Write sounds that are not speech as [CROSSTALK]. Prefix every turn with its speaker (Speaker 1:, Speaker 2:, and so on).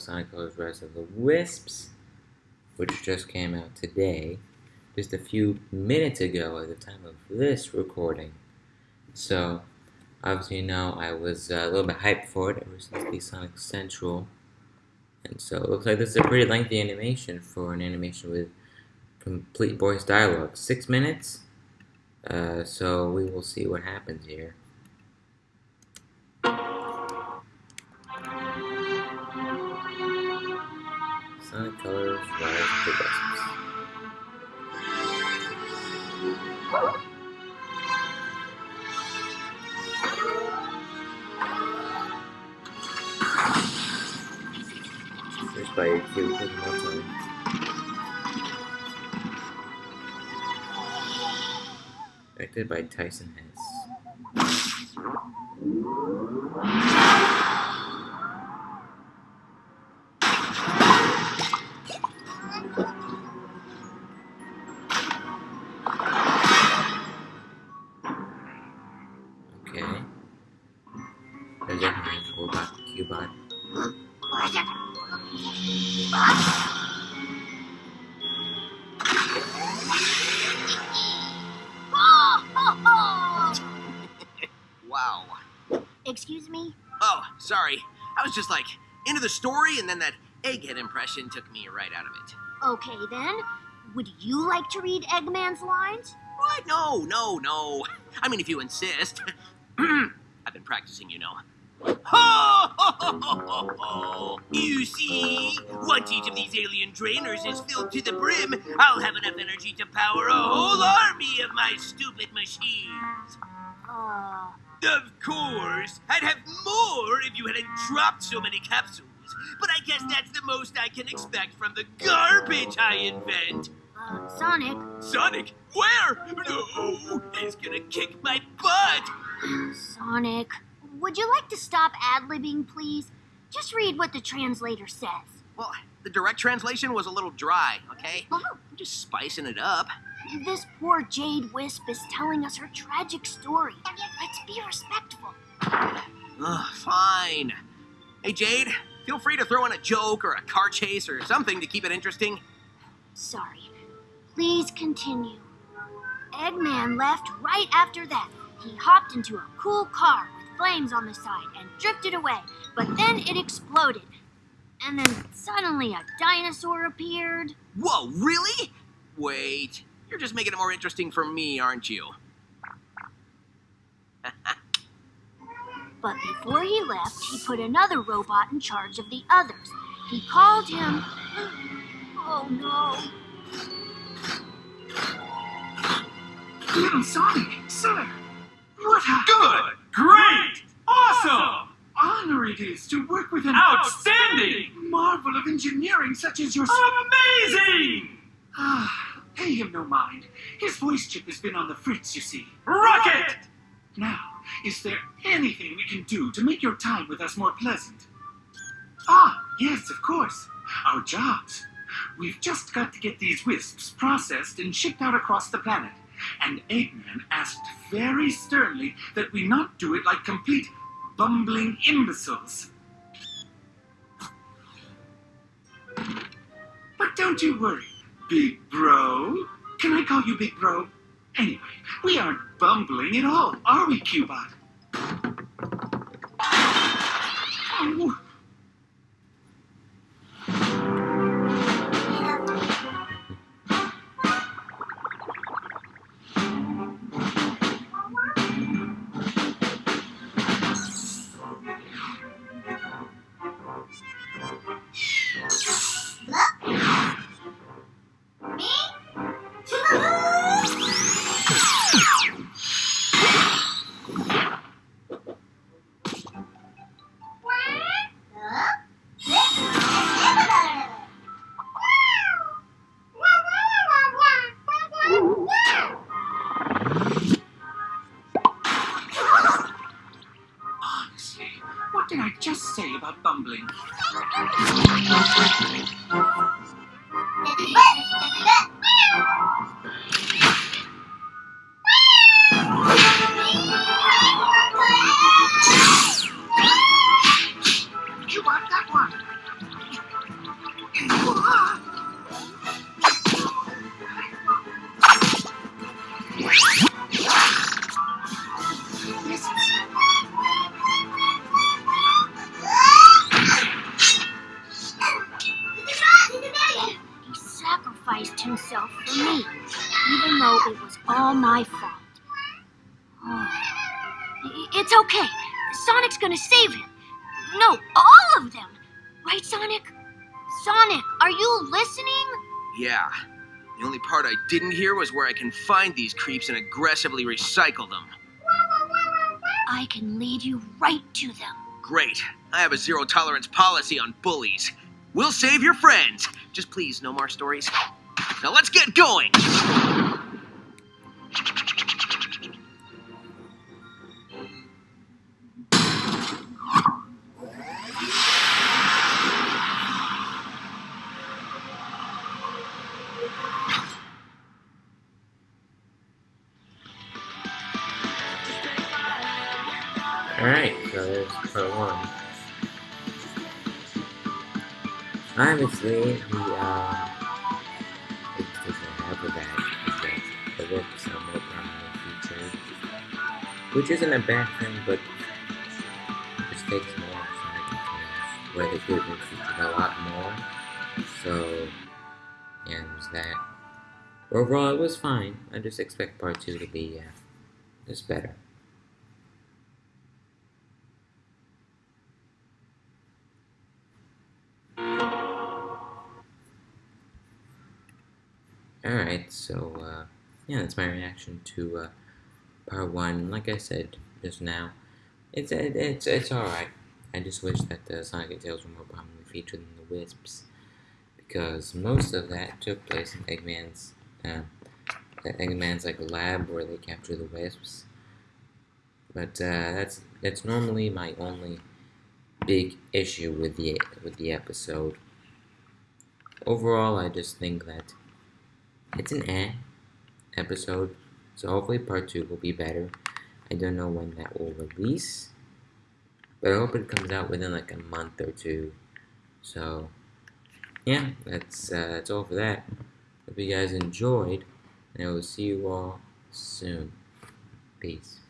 Speaker 1: Sonic Colors Rise of the Wisps, which just came out today, just a few minutes ago at the time of this recording. So, obviously, you know, I was uh, a little bit hyped for it ever since the Sonic Central. And so, it looks like this is a pretty lengthy animation for an animation with complete voice dialogue. Six minutes? Uh, so, we will see what happens here. Sonic Colors Rise the Wisps. By cute little time. Directed by Tyson
Speaker 2: Hesse. Sorry. I was just like into the story, and then that egghead impression took me right out of it.
Speaker 3: Okay then. Would you like to read Eggman's lines?
Speaker 2: What? No, no, no. I mean, if you insist. [CLEARS THROAT] I've been practicing, you know. Ho, ho, ho, ho, ho. You see, once each of these alien drainers is filled to the brim, I'll have enough energy to power a whole army of my stupid machines.
Speaker 3: Uh,
Speaker 2: Of course, I'd have more if you hadn't dropped so many capsules. But I guess that's the most I can expect from the garbage I invent.
Speaker 3: uh, Sonic,
Speaker 2: Sonic, where? No, he's gonna kick my butt.
Speaker 3: Sonic, would you like to stop ad-libbing, please? Just read what the translator says.
Speaker 2: Well, the direct translation was a little dry, okay?
Speaker 3: Oh,
Speaker 2: I'm just spicing it up.
Speaker 3: This poor Jade Wisp is telling us her tragic story. Let's be respectful.
Speaker 2: Ugh, fine. Hey, Jade, feel free to throw in a joke or a car chase or something to keep it interesting.
Speaker 3: Sorry. Please continue. Eggman left right after that. He hopped into a cool car with flames on the side and drifted away, but then it exploded. And then suddenly a dinosaur appeared.
Speaker 2: Whoa, really? Wait, you're just making it more interesting for me, aren't you?
Speaker 3: But before he left, he put another robot in charge of the others. He called him. Oh no.
Speaker 4: Little Sonic, sir, what a
Speaker 5: Good! Great! Awesome!
Speaker 4: honor it is to work with an
Speaker 5: Outstanding!
Speaker 4: marvel of engineering such as yourself.
Speaker 5: Amazing!
Speaker 4: Ah, pay him no mind. His voice chip has been on the fritz, you see.
Speaker 5: Rocket!
Speaker 4: Now, is there anything we can do to make your time with us more pleasant? Ah, yes, of course. Our jobs. We've just got to get these wisps processed and shipped out across the planet. And Eggman asked very sternly that we not do it like complete bumbling imbeciles. But don't you worry, Big Bro. Can I call you Big Bro? Anyway, we aren't bumbling at all, are we, Cubot? Say
Speaker 3: my fault. Oh. It's okay. Sonic's gonna save him. No, all of them. Right, Sonic? Sonic, are you listening?
Speaker 2: Yeah. The only part I didn't hear was where I can find these creeps and aggressively recycle them.
Speaker 3: I can lead you right to them.
Speaker 2: Great. I have a zero tolerance policy on bullies. We'll save your friends. Just please, no more stories. Now let's get going.
Speaker 1: There's part one. Obviously, the, uh, it doesn't have a bad because the lips are more prominently featured. Which isn't a bad thing, but it takes more Tails, where they could have featured a lot more. So, yeah, there's that. Overall, it was fine. I just expect part two to be, uh, just better. Alright, so, uh, yeah, that's my reaction to, uh, part one. Like I said just now, it's, it, it's, it's alright. I just wish that the Sonic and Tails were more prominently featured than the Wisps, because most of that took place in Eggman's, uh, Eggman's, like, lab where they capture the Wisps. But, uh, that's, that's normally my only big issue with the, with the episode. Overall, I just think that it's an eh episode, so hopefully part two will be better. I don't know when that will release, but I hope it comes out within like a month or two. So, yeah, that's uh, that's all for that. Hope you guys enjoyed, and I will see you all soon. Peace.